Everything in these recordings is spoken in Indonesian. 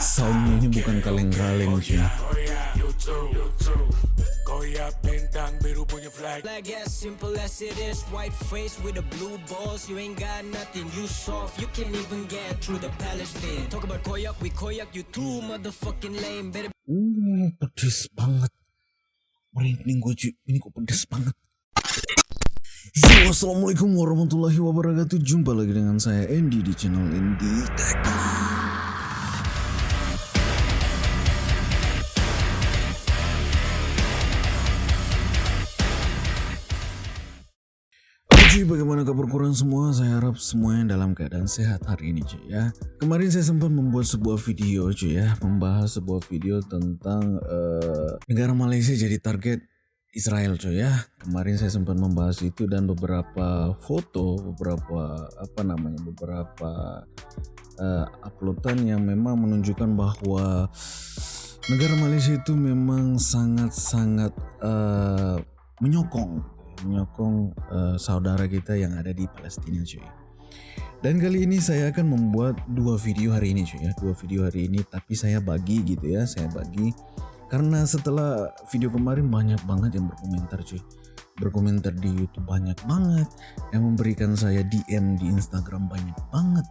Soundnya ini bukan kaleng-kaleng cuy. Flag as simple as it is, white face with the blue balls. You ain't got nothing, you soft. You can't even get through the Palestine. Talk about koyak, we koyak you too motherfucking lame. Better Uh, pedes banget. Merinding gue cuy. Ini kok pedes banget. Yo, assalamualaikum warahmatullahi wabarakatuh. Jumpa lagi dengan saya Andy di channel Andy Tech. Cuy, bagaimana kabar kurang semua? Saya harap semuanya dalam keadaan sehat hari ini cuy ya. Kemarin saya sempat membuat sebuah video cuy ya, membahas sebuah video tentang eh, negara Malaysia jadi target Israel cuy ya. Kemarin saya sempat membahas itu dan beberapa foto, beberapa apa namanya, beberapa eh, uploadan yang memang menunjukkan bahwa negara Malaysia itu memang sangat-sangat eh, menyokong menyokong eh, saudara kita yang ada di Palestina cuy. Dan kali ini saya akan membuat dua video hari ini cuy ya, dua video hari ini tapi saya bagi gitu ya, saya bagi karena setelah video kemarin banyak banget yang berkomentar cuy. Berkomentar di YouTube banyak banget, yang memberikan saya DM di Instagram banyak banget.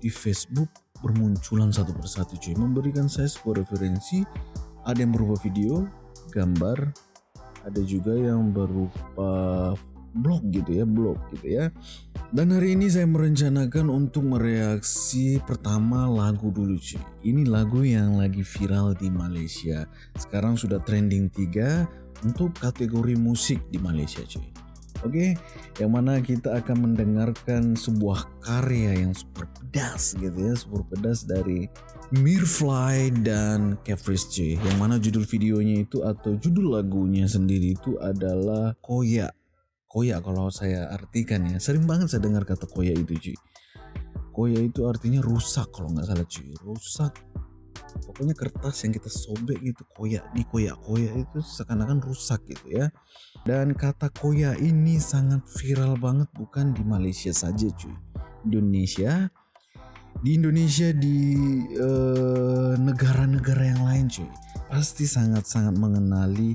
Di Facebook bermunculan satu persatu cuy, memberikan saya sebuah referensi, ada yang berupa video, gambar, ada juga yang berupa blog gitu ya blog gitu ya dan hari ini saya merencanakan untuk mereaksi pertama lagu dulu cuy ini lagu yang lagi viral di Malaysia sekarang sudah trending 3 untuk kategori musik di Malaysia cuy Oke, yang mana kita akan mendengarkan sebuah karya yang super pedas gitu ya, super pedas dari Mirfly dan Kevris C. Yang mana judul videonya itu atau judul lagunya sendiri itu adalah Koya. Koya kalau saya artikan ya, sering banget saya dengar kata Koya itu cuy. Koya itu artinya rusak kalau nggak salah cuy, rusak. Pokoknya kertas yang kita sobek gitu koya di koya koya itu seakan-akan rusak gitu ya. Dan kata koya ini sangat viral banget bukan di Malaysia saja cuy. Indonesia di Indonesia di eh, negara-negara yang lain cuy pasti sangat-sangat mengenali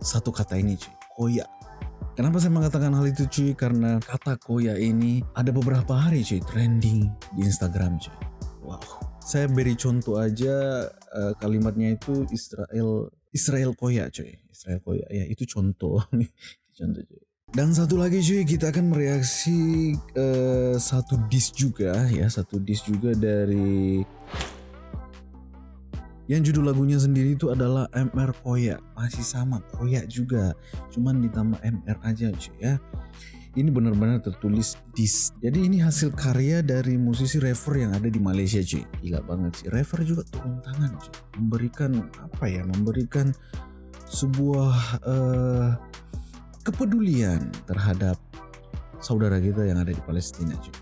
satu kata ini cuy koya Kenapa saya mengatakan hal itu cuy? Karena kata koya ini ada beberapa hari cuy trending di Instagram cuy. Wow. Saya beri contoh aja eh, kalimatnya itu Israel Israel koya cuy. Israel koya ya itu contoh. Contoh cuy. Dan satu lagi cuy kita akan mereaksi eh, satu disk juga ya satu disk juga dari yang judul lagunya sendiri itu adalah MR Koya. Masih sama Koya juga. Cuman ditambah MR aja cuy ya. Ini benar-benar tertulis dis. Jadi ini hasil karya dari musisi rapper yang ada di Malaysia cuy. Gila banget sih. Rapper juga turun tangan cuy. Memberikan apa ya memberikan sebuah eh, kepedulian terhadap saudara kita yang ada di Palestina cuy.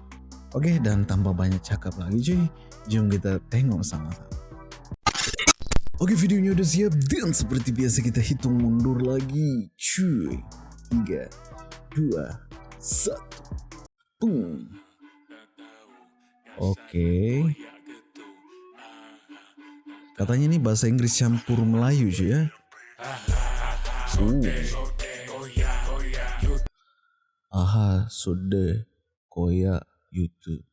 Oke dan tanpa banyak cakap lagi cuy. Jom kita tengok sama-sama Oke videonya udah siap dan seperti biasa kita hitung mundur lagi. Cuy 3 2 1 Boom. Oke. Katanya ini bahasa Inggris campur Melayu cuy ya. Uh. Aha sode koya YouTube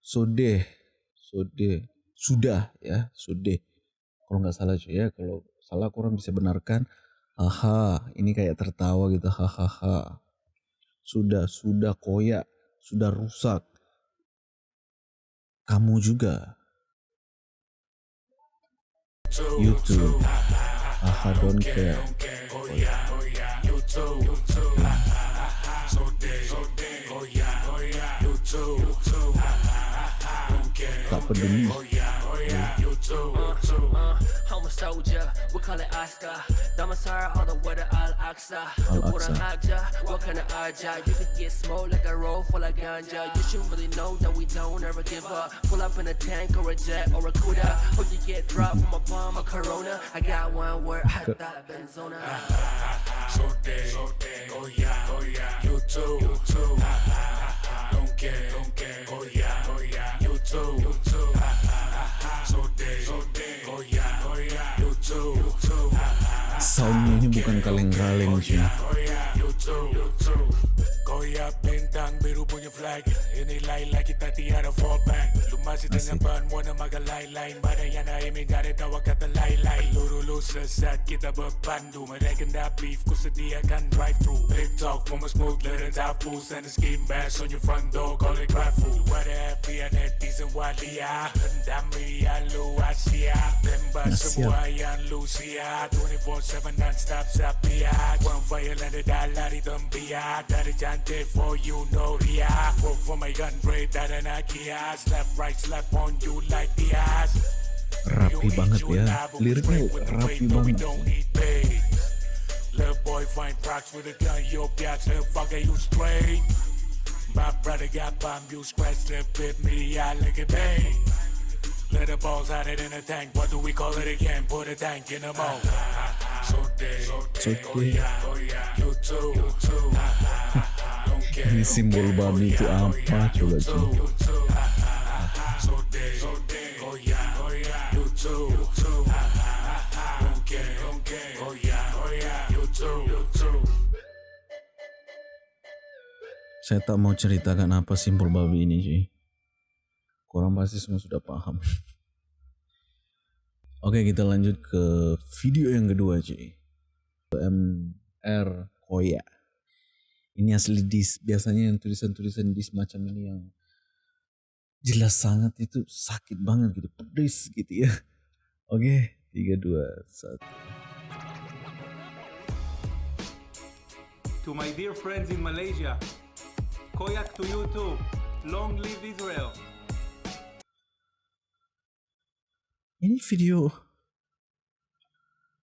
Sode Sode. Sudah ya Sode kalau nggak salah cuy ya. Kalau salah kurang bisa benarkan haha ini kayak tertawa gitu. Hahaha sudah sudah koyak sudah rusak. Kamu juga. YouTube. Haha don't care. Tak peduli soldier, we call it Oscar. Damasar, all the way to Al Aqsa. Al-Aqsa. Akja, what kind of Aja? You could get smoked like a roll full of ganja. You should really know that we don't ever give up. Pull up in a tank or a jet or a Cuda. Or you get dropped from a bomb or Corona. I got one word, I thought Benzona. So dead, so dead, oh yeah, oh yeah, you too, you too, don't care, don't care, oh yeah, oh yeah, you soundnya ini bukan kaleng-kaleng cuy bring a flag. Ini lain lagi tati ada fall back Lumasi dengan penuh maga lain-lain Mana yang naik mencari tawa kata lain-lain Lulu-lulu sesat kita berpandu Mereka dah beef ku sediakan drive-thru Big talk woman smooth little tapu Send a skin bass on your front door call it grab food. Wadah happy and netizen walia. Pendam media lu Asia Tembak semua yang lu siap 24-7 non-stop sapiat One fire landed dah lari tembiat Dari cantik for you know ria Work for my gun break tak ada nak kias Left right slap on you like Diaz rapi banget ya liriknya rapi banget Little boy find procs with a gun, your biatch, little fucker, you straight. My brother got bomb, you scratch the bit, me, I look at me. Let the balls out it in a tank, what do we call it again? Put a tank in the mold. So dead, so dead, oh yeah, oh yeah, you too, you too. Ini simbol babi itu apa? Coba cuy saya tak mau ceritakan apa simbol babi ini cuy Kurang pasti semua sudah paham. Oke kita lanjut ke video yang kedua cuy MR Koya Ini asli dis Biasanya yang tulisan-tulisan dis macam ini yang Jelas sangat itu sakit banget gitu Pedes gitu ya. Oke 3, 2, 1 To my dear friends in Malaysia, Koyak to you too. Long live Israel. Ini video.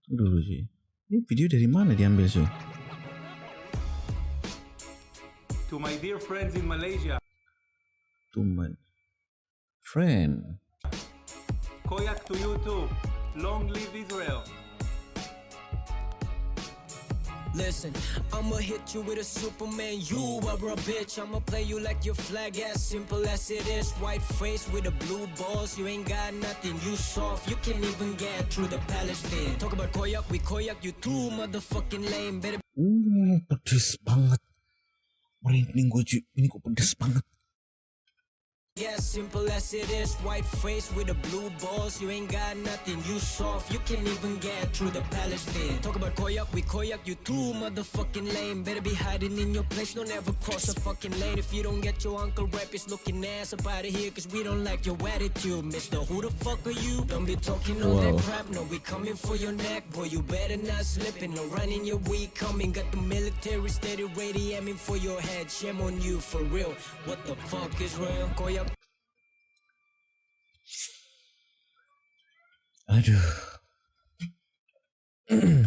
Dulu sih Ini video dari mana diambil sih To my dear friends in Malaysia, To my friend Koyak to you too. Long live Israel. Listen, I'ma hit you with a Superman. You are a bitch. I'ma play you like your flag, as simple as it is. White face with the blue balls. You ain't got nothing. You soft. You can't even get through the Palestine. Talk about koyak, we koyak. You too motherfucking lame. Better pedes banget Merinding gue Ini kok pedes banget Yeah, simple as it is. White face with the blue balls. You ain't got nothing. You soft. You can't even get through the Palestine. Talk about koyak, we koyak. You too motherfucking lame. Better be hiding in your place. Don't ever cross a fucking lane. If you don't get your uncle rap, is looking ass up out of here. Cause we don't like your attitude, mister. Who the fuck are you? Don't be talking all that crap. No, we coming for your neck. Boy, you better not slipping. No running your weed coming. Got the military steady ready aiming for your head. Shame on you for real. What the fuck is real? Koyak. Aduh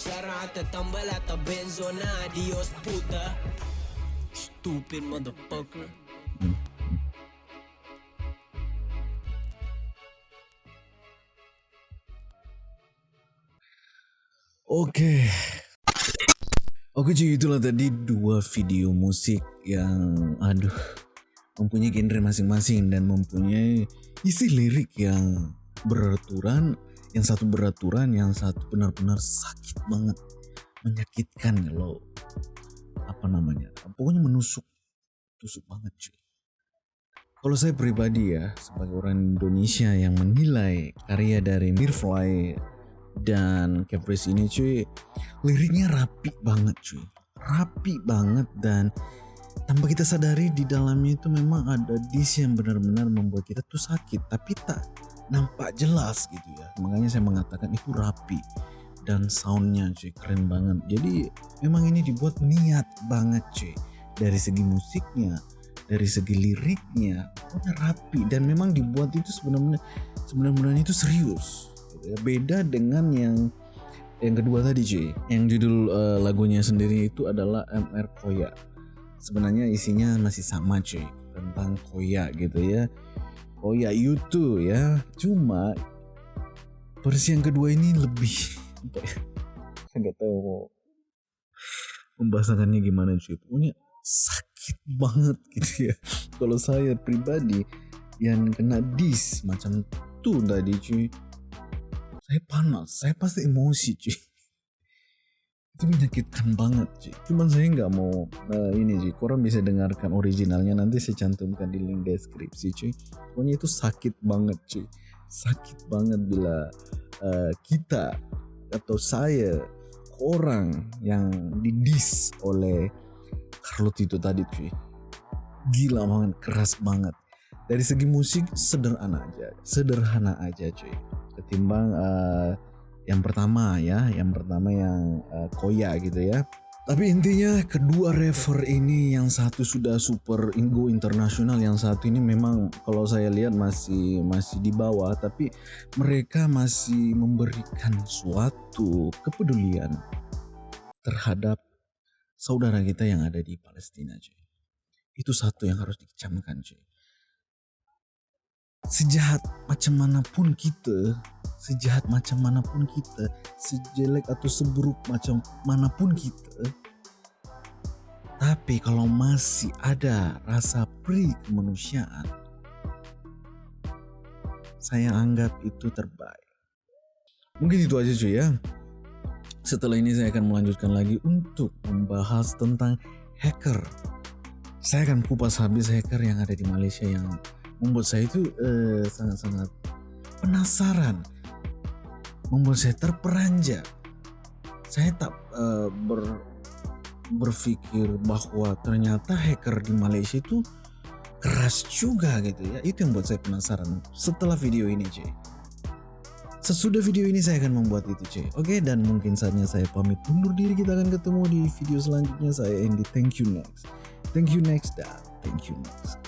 cara ata tambal ata benzo na adios puta. Stupid motherfucker. Oke Oke cuy itulah tadi dua video musik yang aduh mempunyai genre masing-masing dan mempunyai isi lirik yang beraturan, yang satu beraturan, yang satu benar-benar sakit banget, menyakitkan kalau apa namanya, pokoknya menusuk, tusuk banget cuy. Kalau saya pribadi ya sebagai orang Indonesia yang menilai karya dari Mirfly dan Caprice ini cuy liriknya rapi banget cuy. Rapi banget dan tanpa kita sadari di dalamnya itu memang ada dis yang benar-benar membuat kita tuh sakit. Tapi tak nampak jelas gitu ya. Makanya saya mengatakan itu rapi dan soundnya cuy keren banget. Jadi memang ini dibuat niat banget cuy. Dari segi musiknya dari segi liriknya rapi. Dan memang dibuat itu sebenarnya sebenarnya itu serius gitu ya. beda dengan yang yang kedua tadi cuy. Yang judul eh, lagunya sendiri itu adalah MR Koya. Sebenarnya isinya masih sama cuy tentang Koya gitu ya Koya YouTube ya. Cuma versi yang kedua ini lebih ya saya nggak tahu mau membahasakannya gimana cuy pokoknya sakit banget gitu ya. Kalau saya pribadi yang kena dis macam tuh tadi cuy. Saya panas saya pasti emosi cuy itu menyakitkan banget cuy cuman saya nggak mau eh, ini cuy korang bisa dengarkan originalnya. Nanti saya cantumkan di link deskripsi cuy. Pokoknya itu sakit banget cuy. Sakit banget bila eh, kita atau saya orang yang didis oleh Carlot itu tadi cuy. Gila banget keras banget. Dari segi musik sederhana aja. Sederhana aja cuy. Ketimbang eh, yang pertama ya yang pertama yang eh, Koya gitu ya. Tapi intinya kedua rapper ini yang satu sudah super go internasional yang satu ini memang kalau saya lihat masih masih di bawah tapi mereka masih memberikan suatu kepedulian terhadap saudara kita yang ada di Palestina cuy. Itu satu yang harus dikecamkan cuy sejahat macam mana pun kita sejahat macam mana pun kita sejelek atau seburuk macam mana pun kita tapi kalau masih ada rasa pri kemanusiaan saya anggap itu terbaik. Mungkin itu aja cuy ya. Setelah ini saya akan melanjutkan lagi untuk membahas tentang hacker. Saya akan kupas habis hacker yang ada di Malaysia yang membuat saya itu eh, sangat-sangat penasaran, membuat saya terperanjat. Saya tak eh, ber, berpikir bahwa ternyata hacker di Malaysia itu keras juga gitu ya. Itu yang buat saya penasaran setelah video ini cuy. Sesudah video ini saya akan membuat itu cuy. Oke dan mungkin saatnya saya pamit undur diri. Kita akan ketemu di video selanjutnya. Saya Andy. Thank you next. Thank you next dan thank you next.